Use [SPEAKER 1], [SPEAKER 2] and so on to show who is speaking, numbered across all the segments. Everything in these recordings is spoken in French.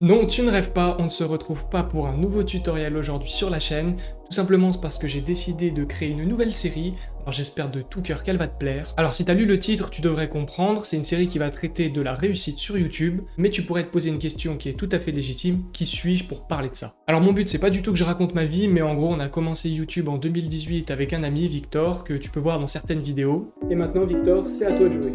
[SPEAKER 1] Non, tu ne rêves pas, on ne se retrouve pas pour un nouveau tutoriel aujourd'hui sur la chaîne, tout simplement parce que j'ai décidé de créer une nouvelle série, alors j'espère de tout cœur qu'elle va te plaire. Alors si t'as lu le titre, tu devrais comprendre, c'est une série qui va traiter de la réussite sur YouTube, mais tu pourrais te poser une question qui est tout à fait légitime, qui suis-je pour parler de ça? Alors mon but c'est pas du tout que je raconte ma vie, mais en gros on a commencé YouTube en 2018 avec un ami, Victor, que tu peux voir dans certaines vidéos. Et maintenant Victor, c'est à toi de jouer.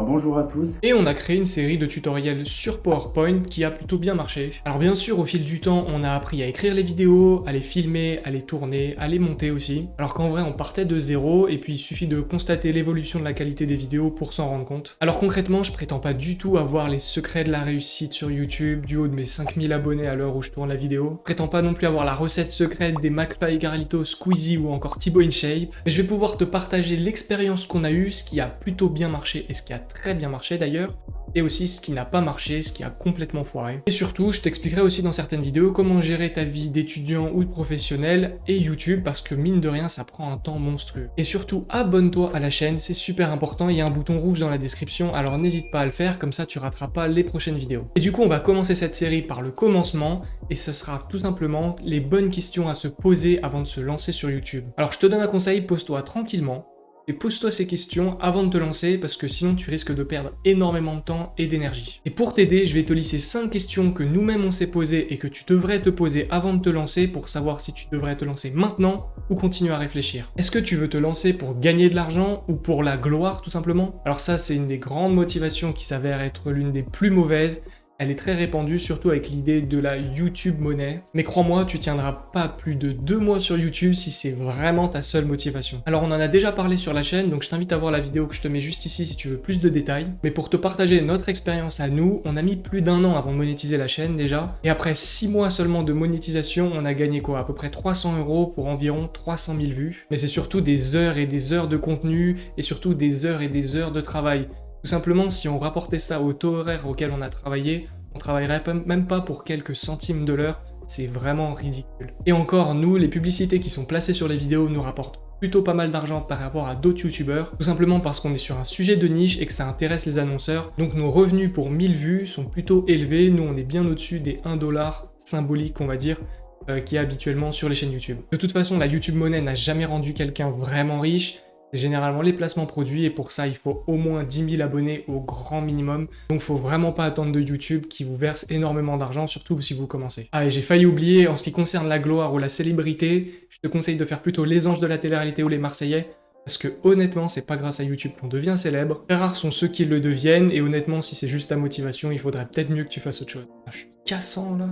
[SPEAKER 2] Bonjour à tous.
[SPEAKER 1] Et on a créé une série de tutoriels sur PowerPoint qui a plutôt bien marché. Alors bien sûr, au fil du temps, on a appris à écrire les vidéos, à les filmer, à les tourner, à les monter aussi. Alors qu'en vrai, on partait de zéro et puis il suffit de constater l'évolution de la qualité des vidéos pour s'en rendre compte. Alors concrètement, je prétends pas du tout avoir les secrets de la réussite sur YouTube du haut de mes 5000 abonnés à l'heure où je tourne la vidéo. Je prétends pas non plus avoir la recette secrète des McFly, Garlito, Squeezie ou encore Thibaut InShape. Mais je vais pouvoir te partager l'expérience qu'on a eue, ce qui a plutôt bien marché et ce qui a très bien marché d'ailleurs, et aussi ce qui n'a pas marché, ce qui a complètement foiré. Et surtout, je t'expliquerai aussi dans certaines vidéos comment gérer ta vie d'étudiant ou de professionnel et YouTube, parce que mine de rien, ça prend un temps monstrueux. Et surtout, abonne-toi à la chaîne, c'est super important, il y a un bouton rouge dans la description, alors n'hésite pas à le faire, comme ça tu rateras pas les prochaines vidéos. Et du coup, on va commencer cette série par le commencement, et ce sera tout simplement les bonnes questions à se poser avant de se lancer sur YouTube. Alors je te donne un conseil, pose-toi tranquillement, et pose-toi ces questions avant de te lancer parce que sinon tu risques de perdre énormément de temps et d'énergie. Et pour t'aider, je vais te lisser 5 questions que nous-mêmes on s'est posées et que tu devrais te poser avant de te lancer pour savoir si tu devrais te lancer maintenant ou continuer à réfléchir. Est-ce que tu veux te lancer pour gagner de l'argent ou pour la gloire tout simplement? Alors ça c'est une des grandes motivations qui s'avère être l'une des plus mauvaises elle est très répandue, surtout avec l'idée de la YouTube monnaie. Mais crois-moi, tu tiendras pas plus de deux mois sur YouTube si c'est vraiment ta seule motivation. Alors on en a déjà parlé sur la chaîne, donc je t'invite à voir la vidéo que je te mets juste ici si tu veux plus de détails. Mais pour te partager notre expérience à nous, on a mis plus d'un an avant de monétiser la chaîne déjà. Et après six mois seulement de monétisation, on a gagné quoi? À peu près 300 euros pour environ 300 000 vues. Mais c'est surtout des heures et des heures de contenu et surtout des heures et des heures de travail. Tout simplement, si on rapportait ça au taux horaire auquel on a travaillé, on travaillerait même pas pour quelques centimes de l'heure, c'est vraiment ridicule. Et encore, nous, les publicités qui sont placées sur les vidéos nous rapportent plutôt pas mal d'argent par rapport à d'autres youtubeurs, tout simplement parce qu'on est sur un sujet de niche et que ça intéresse les annonceurs, donc nos revenus pour 1000 vues sont plutôt élevés, nous on est bien au-dessus des 1 dollar symbolique on va dire, euh, qui est habituellement sur les chaînes YouTube. De toute façon, la YouTube monnaie n'a jamais rendu quelqu'un vraiment riche, généralement les placements produits et pour ça il faut au moins 10 000 abonnés au grand minimum. Donc faut vraiment pas attendre de YouTube qui vous verse énormément d'argent, surtout si vous commencez. Ah et j'ai failli oublier, en ce qui concerne la gloire ou la célébrité, je te conseille de faire plutôt les anges de la télé-réalité ou les Marseillais, parce que honnêtement, c'est pas grâce à YouTube qu'on devient célèbre. Très rares sont ceux qui le deviennent, et honnêtement, si c'est juste ta motivation, il faudrait peut-être mieux que tu fasses autre chose. Ah, je suis cassant là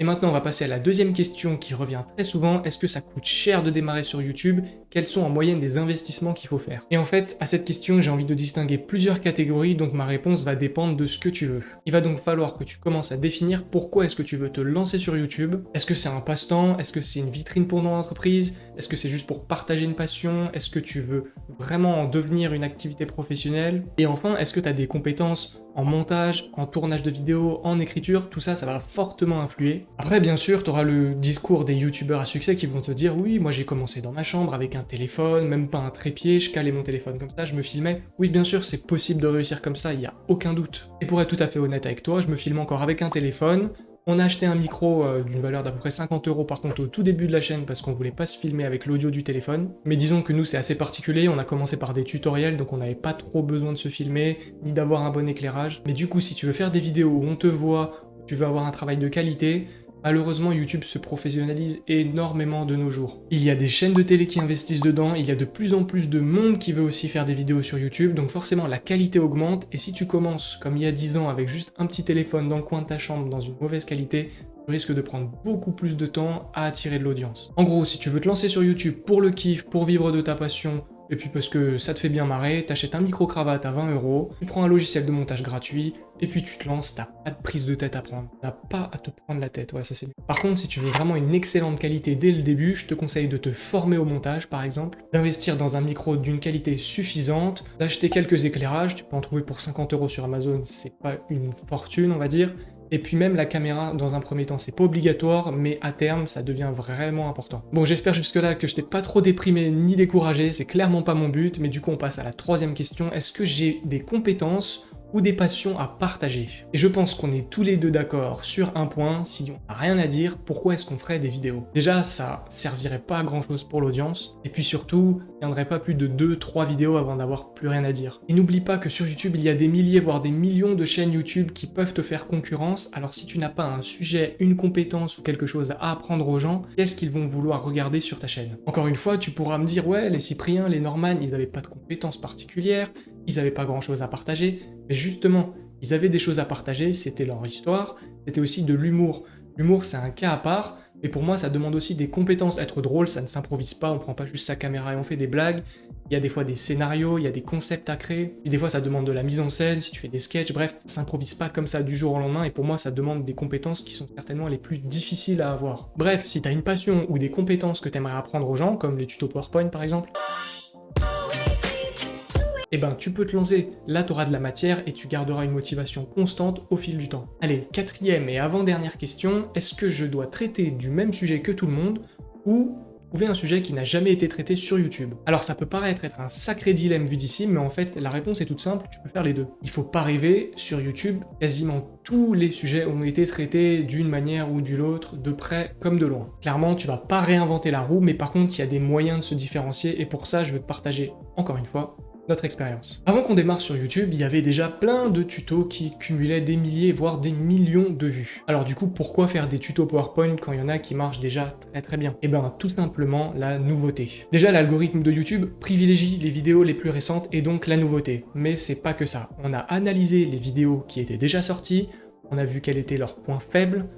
[SPEAKER 1] et maintenant, on va passer à la deuxième question qui revient très souvent. Est-ce que ça coûte cher de démarrer sur YouTube? Quels sont en moyenne les investissements qu'il faut faire? Et en fait, à cette question, j'ai envie de distinguer plusieurs catégories, donc ma réponse va dépendre de ce que tu veux. Il va donc falloir que tu commences à définir pourquoi est-ce que tu veux te lancer sur YouTube. Est-ce que c'est un passe-temps? Est-ce que c'est une vitrine pour ton entreprise? Est-ce que c'est juste pour partager une passion? Est-ce que tu veux vraiment en devenir une activité professionnelle? Et enfin, est-ce que tu as des compétences en montage, en tournage de vidéos, en écriture, tout ça, ça va fortement influer. Après, bien sûr, tu auras le discours des youtubeurs à succès qui vont te dire « Oui, moi j'ai commencé dans ma chambre avec un téléphone, même pas un trépied, je calais mon téléphone comme ça, je me filmais. » Oui, bien sûr, c'est possible de réussir comme ça, il n'y a aucun doute. Et pour être tout à fait honnête avec toi, je me filme encore avec un téléphone, on a acheté un micro euh, d'une valeur d'à peu près 50 euros par contre au tout début de la chaîne parce qu'on voulait pas se filmer avec l'audio du téléphone. Mais disons que nous c'est assez particulier, on a commencé par des tutoriels donc on n'avait pas trop besoin de se filmer ni d'avoir un bon éclairage. Mais du coup si tu veux faire des vidéos où on te voit, tu veux avoir un travail de qualité, Malheureusement, YouTube se professionnalise énormément de nos jours. Il y a des chaînes de télé qui investissent dedans, il y a de plus en plus de monde qui veut aussi faire des vidéos sur YouTube, donc forcément la qualité augmente, et si tu commences, comme il y a 10 ans, avec juste un petit téléphone dans le coin de ta chambre dans une mauvaise qualité, tu risques de prendre beaucoup plus de temps à attirer de l'audience. En gros, si tu veux te lancer sur YouTube pour le kiff, pour vivre de ta passion, et puis parce que ça te fait bien marrer, t'achètes un micro-cravate à 20 euros, tu prends un logiciel de montage gratuit, et puis tu te lances, t'as pas de prise de tête à prendre. T'as pas à te prendre la tête, ouais ça c'est Par contre, si tu veux vraiment une excellente qualité dès le début, je te conseille de te former au montage par exemple, d'investir dans un micro d'une qualité suffisante, d'acheter quelques éclairages, tu peux en trouver pour 50 euros sur Amazon, c'est pas une fortune on va dire, Et puis même la caméra, dans un premier temps, c'est pas obligatoire, mais à terme, ça devient vraiment important. Bon, j'espère jusque-là que je t'ai pas trop déprimé ni découragé, c'est clairement pas mon but, mais du coup on passe à la troisième question. Est-ce que j'ai des compétences ou des passions à partager. Et je pense qu'on est tous les deux d'accord sur un point, si on n'a rien à dire, pourquoi est-ce qu'on ferait des vidéos? Déjà, ça servirait pas à grand chose pour l'audience, et puis surtout, il tiendrait pas plus de 2-3 vidéos avant d'avoir plus rien à dire. Et n'oublie pas que sur YouTube, il y a des milliers, voire des millions de chaînes YouTube qui peuvent te faire concurrence, alors si tu n'as pas un sujet, une compétence ou quelque chose à apprendre aux gens, qu'est-ce qu'ils vont vouloir regarder sur ta chaîne? Encore une fois, tu pourras me dire, ouais, les Cypriens, les Norman, ils n'avaient pas de compétences particulières, ils n'avaient pas grand chose à partager, mais justement, ils avaient des choses à partager, c'était leur histoire, c'était aussi de l'humour. L'humour, c'est un cas à part, mais pour moi, ça demande aussi des compétences. Être drôle, ça ne s'improvise pas, on prend pas juste sa caméra et on fait des blagues. Il y a des fois des scénarios, il y a des concepts à créer. Puis des fois, ça demande de la mise en scène, si tu fais des sketchs, bref, ça s'improvise pas comme ça du jour au lendemain. Et pour moi, ça demande des compétences qui sont certainement les plus difficiles à avoir. Bref, si tu as une passion ou des compétences que tu aimerais apprendre aux gens, comme les tutos PowerPoint par exemple, eh ben tu peux te lancer, là tu auras de la matière et tu garderas une motivation constante au fil du temps. Allez, quatrième et avant-dernière question, est-ce que je dois traiter du même sujet que tout le monde ou trouver un sujet qui n'a jamais été traité sur YouTube? Alors ça peut paraître être un sacré dilemme vu d'ici, mais en fait la réponse est toute simple, tu peux faire les deux. Il faut pas rêver, sur YouTube, quasiment tous les sujets ont été traités d'une manière ou d'une autre, de près comme de loin. Clairement, tu vas pas réinventer la roue, mais par contre, il y a des moyens de se différencier, et pour ça, je vais te partager, encore une fois, notre expérience. Avant qu'on démarre sur YouTube, il y avait déjà plein de tutos qui cumulaient des milliers, voire des millions de vues. Alors du coup, pourquoi faire des tutos PowerPoint quand il y en a qui marchent déjà très très bien? Eh bien, tout simplement la nouveauté. Déjà, l'algorithme de YouTube privilégie les vidéos les plus récentes et donc la nouveauté. Mais c'est pas que ça. On a analysé les vidéos qui étaient déjà sorties, on a vu quel était leur point faible,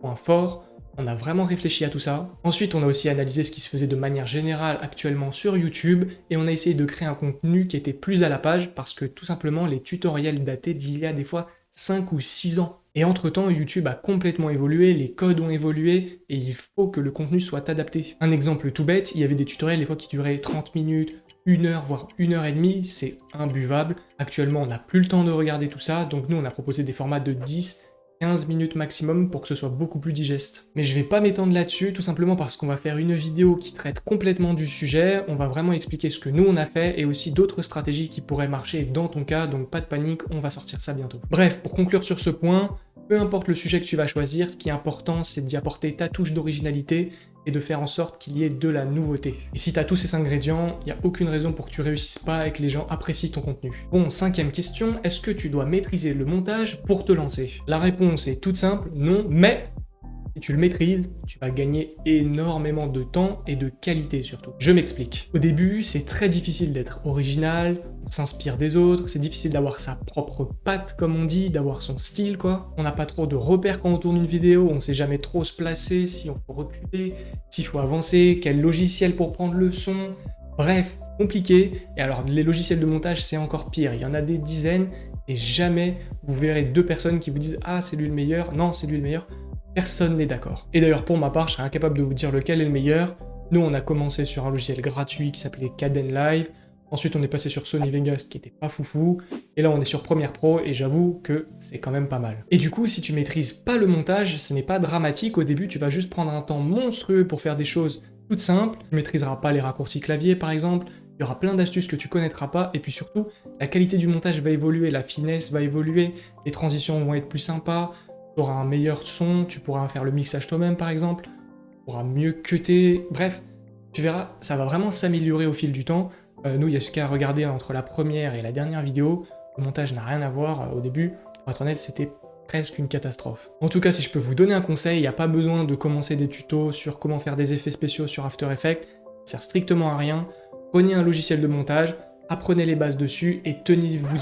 [SPEAKER 1] point fort, on a vraiment réfléchi à tout ça. Ensuite, on a aussi analysé ce qui se faisait de manière générale actuellement sur YouTube et on a essayé de créer un contenu qui était plus à la page parce que tout simplement les tutoriels datés d'il y a des fois 5 ou 6 ans. Et entre-temps, YouTube a complètement évolué, les codes ont évolué, et il faut que le contenu soit adapté. Un exemple tout bête, il y avait des tutoriels des fois qui duraient 30 minutes, 1 heure, voire 1 heure et demie, c'est imbuvable. Actuellement, on n'a plus le temps de regarder tout ça, donc nous, on a proposé des formats de 10 15 minutes maximum pour que ce soit beaucoup plus digeste. Mais je vais pas m'étendre là-dessus, tout simplement parce qu'on va faire une vidéo qui traite complètement du sujet, on va vraiment expliquer ce que nous on a fait, et aussi d'autres stratégies qui pourraient marcher dans ton cas, donc pas de panique, on va sortir ça bientôt. Bref, pour conclure sur ce point, peu importe le sujet que tu vas choisir, ce qui est important, c'est d'y apporter ta touche d'originalité et de faire en sorte qu'il y ait de la nouveauté. Et si tu as tous ces ingrédients, il n'y a aucune raison pour que tu réussisses pas et que les gens apprécient ton contenu. Bon, cinquième question, est-ce que tu dois maîtriser le montage pour te lancer? La réponse est toute simple, non, mais si tu le maîtrises, tu vas gagner énormément de temps et de qualité surtout. Je m'explique. Au début, c'est très difficile d'être original, on s'inspire des autres, c'est difficile d'avoir sa propre patte comme on dit, d'avoir son style quoi. On n'a pas trop de repères quand on tourne une vidéo, on sait jamais trop se placer, si on faut reculer, s'il faut avancer, quel logiciel pour prendre le son. Bref, compliqué. Et alors les logiciels de montage c'est encore pire, il y en a des dizaines et jamais vous verrez deux personnes qui vous disent « Ah, c'est lui le meilleur », non, c'est lui le meilleur. Personne n'est d'accord. Et d'ailleurs, pour ma part, je serais incapable de vous dire lequel est le meilleur. Nous, on a commencé sur un logiciel gratuit qui s'appelait Caden Live. Ensuite, on est passé sur Sony Vegas qui était pas foufou. Et là, on est sur Premiere Pro et j'avoue que c'est quand même pas mal. Et du coup, si tu maîtrises pas le montage, ce n'est pas dramatique. Au début, tu vas juste prendre un temps monstrueux pour faire des choses toutes simples. Tu maîtriseras pas les raccourcis clavier, par exemple. Il y aura plein d'astuces que tu connaîtras pas. Et puis surtout, la qualité du montage va évoluer, la finesse va évoluer, les transitions vont être plus sympas tu auras un meilleur son, tu pourras faire le mixage toi-même par exemple, tu pourras mieux cutter, bref, tu verras, ça va vraiment s'améliorer au fil du temps. Euh, nous, il y a ce regarder entre la première et la dernière vidéo, le montage n'a rien à voir euh, au début, pour être honnête, c'était presque une catastrophe. En tout cas, si je peux vous donner un conseil, il n'y a pas besoin de commencer des tutos sur comment faire des effets spéciaux sur After Effects, ça sert strictement à rien. Prenez un logiciel de montage, apprenez les bases dessus et tenez-vous,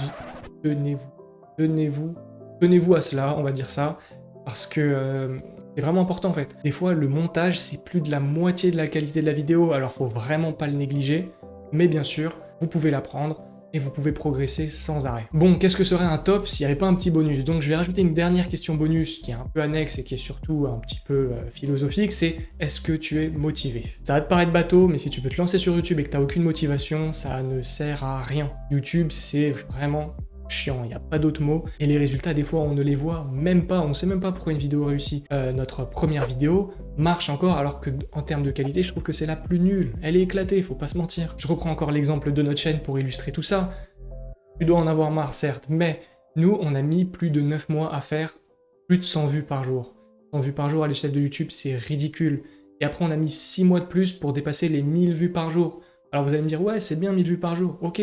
[SPEAKER 1] tenez-vous, tenez-vous tenez-vous à cela, on va dire ça, parce que euh, c'est vraiment important en fait. Des fois, le montage, c'est plus de la moitié de la qualité de la vidéo, alors faut vraiment pas le négliger, mais bien sûr, vous pouvez l'apprendre, et vous pouvez progresser sans arrêt. Bon, qu'est-ce que serait un top s'il n'y avait pas un petit bonus? Donc je vais rajouter une dernière question bonus qui est un peu annexe et qui est surtout un petit peu euh, philosophique, c'est est-ce que tu es motivé? Ça va te paraître bateau, mais si tu veux te lancer sur YouTube et que tu n'as aucune motivation, ça ne sert à rien. YouTube, c'est vraiment chiant, il n'y a pas d'autre mot. Et les résultats, des fois, on ne les voit même pas, on sait même pas pourquoi une vidéo réussit. Euh, notre première vidéo marche encore, alors que en termes de qualité, je trouve que c'est la plus nulle. Elle est éclatée, faut pas se mentir. Je reprends encore l'exemple de notre chaîne pour illustrer tout ça. Tu dois en avoir marre, certes, mais nous, on a mis plus de 9 mois à faire plus de 100 vues par jour. 100 vues par jour à l'échelle de YouTube, c'est ridicule. Et après, on a mis 6 mois de plus pour dépasser les 1000 vues par jour. Alors vous allez me dire, ouais, c'est bien 1000 vues par jour, ok.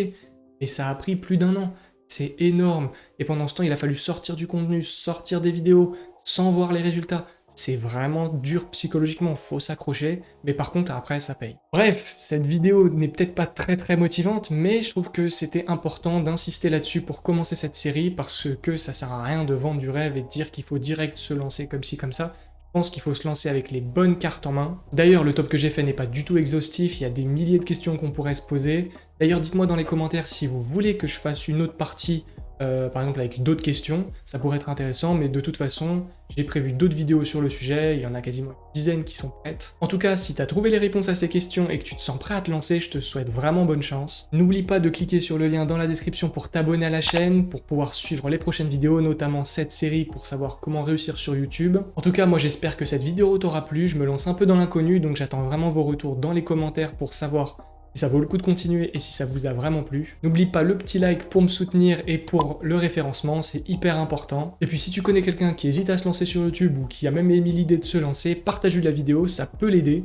[SPEAKER 1] Mais ça a pris plus d'un an. C'est énorme. Et pendant ce temps, il a fallu sortir du contenu, sortir des vidéos, sans voir les résultats. C'est vraiment dur psychologiquement, faut s'accrocher, mais par contre après ça paye. Bref, cette vidéo n'est peut-être pas très très motivante, mais je trouve que c'était important d'insister là-dessus pour commencer cette série, parce que ça sert à rien de vendre du rêve et de dire qu'il faut direct se lancer comme ci comme ça pense qu'il faut se lancer avec les bonnes cartes en main. D'ailleurs, le top que j'ai fait n'est pas du tout exhaustif, il y a des milliers de questions qu'on pourrait se poser. D'ailleurs, dites-moi dans les commentaires si vous voulez que je fasse une autre partie euh, par exemple avec d'autres questions, ça pourrait être intéressant, mais de toute façon, j'ai prévu d'autres vidéos sur le sujet, il y en a quasiment une dizaine qui sont prêtes. En tout cas, si tu as trouvé les réponses à ces questions et que tu te sens prêt à te lancer, je te souhaite vraiment bonne chance. N'oublie pas de cliquer sur le lien dans la description pour t'abonner à la chaîne, pour pouvoir suivre les prochaines vidéos, notamment cette série pour savoir comment réussir sur YouTube. En tout cas, moi j'espère que cette vidéo t'aura plu, je me lance un peu dans l'inconnu, donc j'attends vraiment vos retours dans les commentaires pour savoir ça vaut le coup de continuer et si ça vous a vraiment plu. N'oublie pas le petit like pour me soutenir et pour le référencement, c'est hyper important. Et puis si tu connais quelqu'un qui hésite à se lancer sur YouTube ou qui a même émis l'idée de se lancer, partage-lui la vidéo, ça peut l'aider.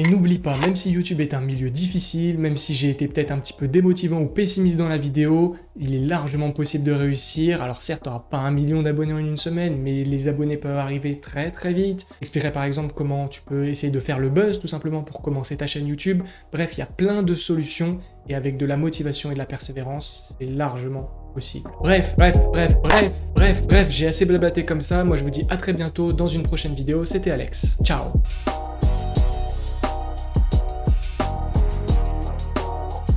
[SPEAKER 1] Et n'oublie pas, même si YouTube est un milieu difficile, même si j'ai été peut-être un petit peu démotivant ou pessimiste dans la vidéo, il est largement possible de réussir. Alors certes, tu n'auras pas un million d'abonnés en une semaine, mais les abonnés peuvent arriver très très vite. Expliquerai par exemple comment tu peux essayer de faire le buzz tout simplement pour commencer ta chaîne YouTube. Bref, il y a plein de solutions et avec de la motivation et de la persévérance, c'est largement possible. Bref, bref, bref, bref, bref, bref, j'ai assez blablaté comme ça. Moi, je vous dis à très bientôt dans une prochaine vidéo. C'était Alex. Ciao